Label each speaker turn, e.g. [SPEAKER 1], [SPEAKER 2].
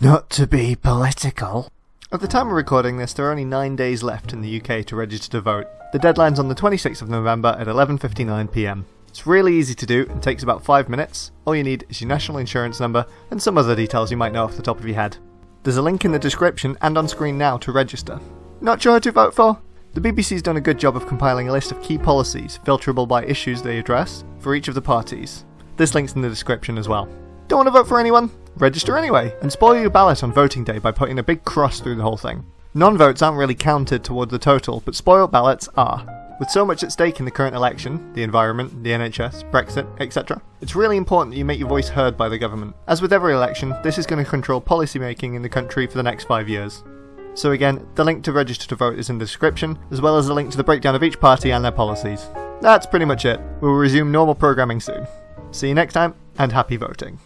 [SPEAKER 1] Not to be political. At the time of recording this, there are only 9 days left in the UK to register to vote. The deadline's on the 26th of November at 11.59pm. It's really easy to do and takes about 5 minutes. All you need is your national insurance number and some other details you might know off the top of your head. There's a link in the description and on screen now to register. Not sure who to vote for? The BBC's done a good job of compiling a list of key policies, filterable by issues they address, for each of the parties. This link's in the description as well. Don't want to vote for anyone? Register anyway, and spoil your ballot on voting day by putting a big cross through the whole thing. Non votes aren't really counted toward the total, but spoiled ballots are. With so much at stake in the current election, the environment, the NHS, Brexit, etc., it's really important that you make your voice heard by the government. As with every election, this is going to control policy making in the country for the next five years. So again, the link to register to vote is in the description, as well as a link to the breakdown of each party and their policies. That's pretty much it. We'll resume normal programming soon. See you next time, and happy voting.